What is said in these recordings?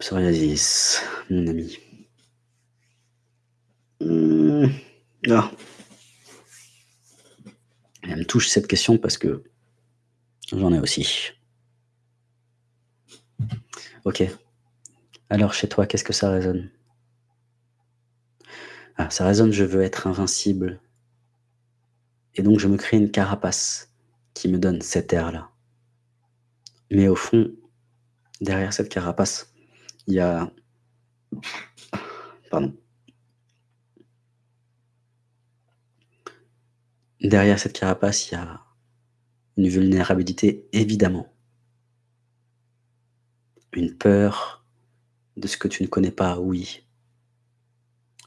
Psoriasis, mon ami. Mmh. Ah. Elle me touche cette question parce que j'en ai aussi. OK. Alors chez toi, qu'est-ce que ça résonne? Ah, ça résonne, je veux être invincible et donc je me crée une carapace qui me donne cet air-là. Mais au fond, derrière cette carapace, il y a pardon. Derrière cette carapace, il y a une vulnérabilité, évidemment. Une peur de ce que tu ne connais pas, oui.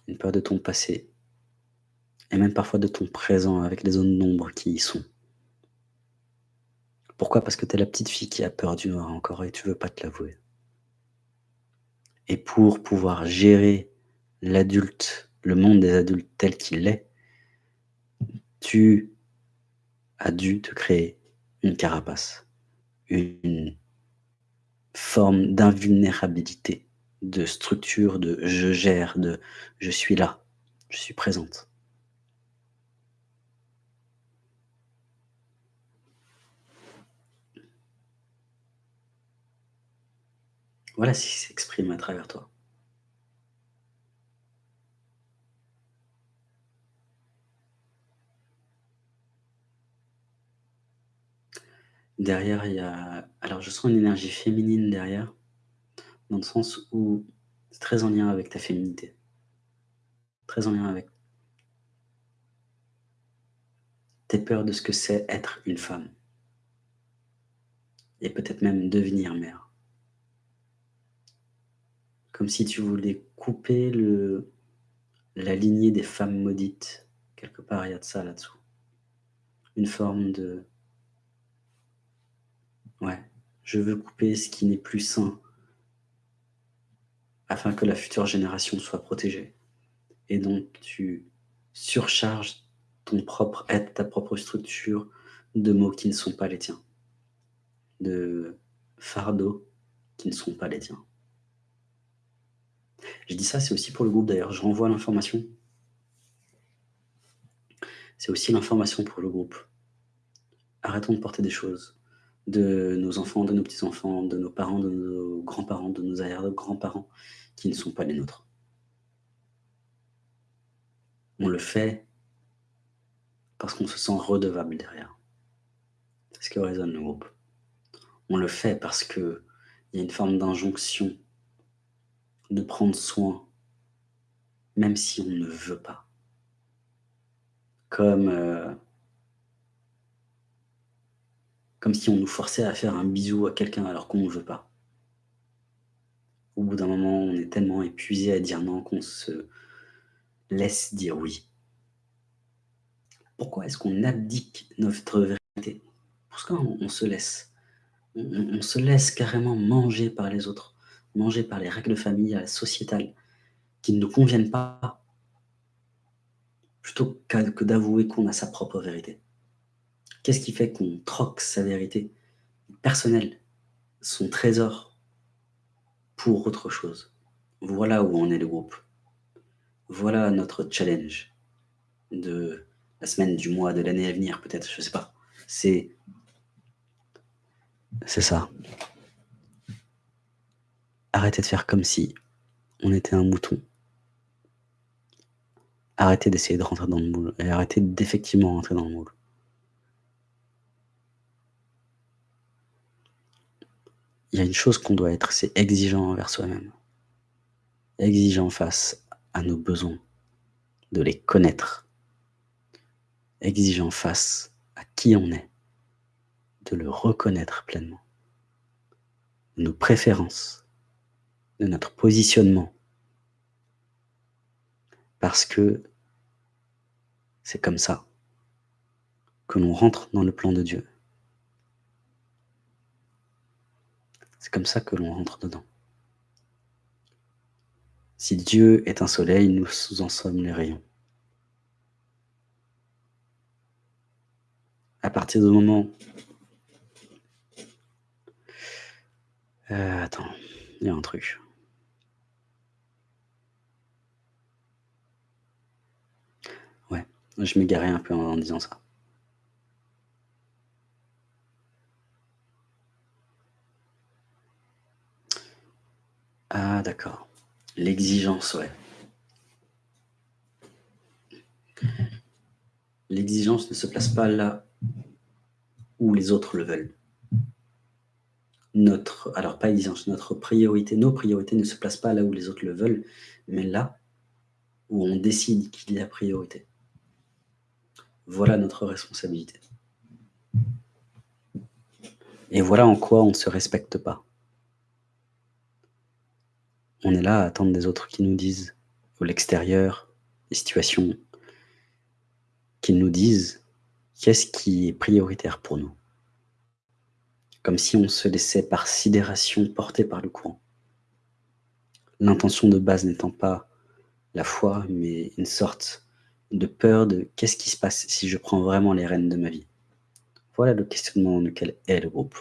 Une peur de ton passé et même parfois de ton présent avec les zones d'ombre qui y sont. Pourquoi? Parce que tu es la petite fille qui a peur du noir encore et tu veux pas te l'avouer. Et pour pouvoir gérer l'adulte, le monde des adultes tel qu'il est, tu as dû te créer une carapace, une forme d'invulnérabilité, de structure, de je gère, de je suis là, je suis présente. Voilà ce qui s'exprime à travers toi. Derrière, il y a alors je sens une énergie féminine derrière, dans le sens où c'est très en lien avec ta féminité. Très en lien avec tes peurs de ce que c'est être une femme. Et peut-être même devenir mère. Comme si tu voulais couper la lignée des femmes maudites. Quelque part, il y a de ça là-dessous. Une forme de ouais, je veux couper ce qui n'est plus sain afin que la future génération soit protégée. Et donc tu surcharges ton propre être, ta propre structure de mots qui ne sont pas les tiens. De fardeaux qui ne sont pas les tiens. Je dis ça, c'est aussi pour le groupe d'ailleurs, je renvoie l'information. C'est aussi l'information pour le groupe. Arrêtons de porter des choses de nos enfants, de nos petits-enfants, de nos parents, de nos grands-parents, de nos arrière-grands-parents qui ne sont pas les nôtres. On le fait parce qu'on se sent redevable derrière. C'est ce que résonne le groupe. On le fait parce qu'il y a une forme d'injonction de prendre soin, même si on ne veut pas. Comme, euh, comme si on nous forçait à faire un bisou à quelqu'un alors qu'on ne veut pas. Au bout d'un moment, on est tellement épuisé à dire non qu'on se laisse dire oui. Pourquoi est-ce qu'on abdique notre vérité? Pourquoi on, se laisse on se laisse carrément manger par les autres? Manger par les règles familiales, sociétales, qui ne nous conviennent pas, plutôt que d'avouer qu'on a sa propre vérité. Qu'est-ce qui fait qu'on troque sa vérité personnelle, son trésor, pour autre chose? Voilà où en est le groupe. Voilà notre challenge de la semaine, du mois, de l'année à venir, peut-être, je sais pas. C'est ça. Arrêtez de faire comme si on était un mouton. Arrêtez d'essayer de rentrer dans le moule et arrêtez d'effectivement rentrer dans le moule. Il y a une chose qu'on doit être, c'est exigeant envers soi-même. Exigeant face à nos besoins, de les connaître. Exigeant face à qui on est, de le reconnaître pleinement. Nos préférences, de notre positionnement. Parce que c'est comme ça que l'on rentre dans le plan de Dieu. C'est comme ça que l'on rentre dedans. Si Dieu est un soleil, nous en sommes les rayons. À partir du moment... Euh, attends, il y a un truc. Je m'égarais un peu en disant ça. Ah d'accord. L'exigence, ouais. L'exigence ne se place pas là où les autres le veulent. Notre alors pas exigence, notre priorité nos priorités ne se placent pas là où les autres le veulent, mais là où on décide qu'il y a priorité. Voilà notre responsabilité. Et voilà en quoi on ne se respecte pas. On est là à attendre des autres qui nous disent, ou l'extérieur, les situations, qu'ils nous disent qu'est-ce qui est prioritaire pour nous. Comme si on se laissait par sidération porter par le courant. L'intention de base n'étant pas la foi, mais une sorte de peur de qu'est-ce qui se passe si je prends vraiment les rênes de ma vie. Voilà le questionnement dans lequel est le groupe.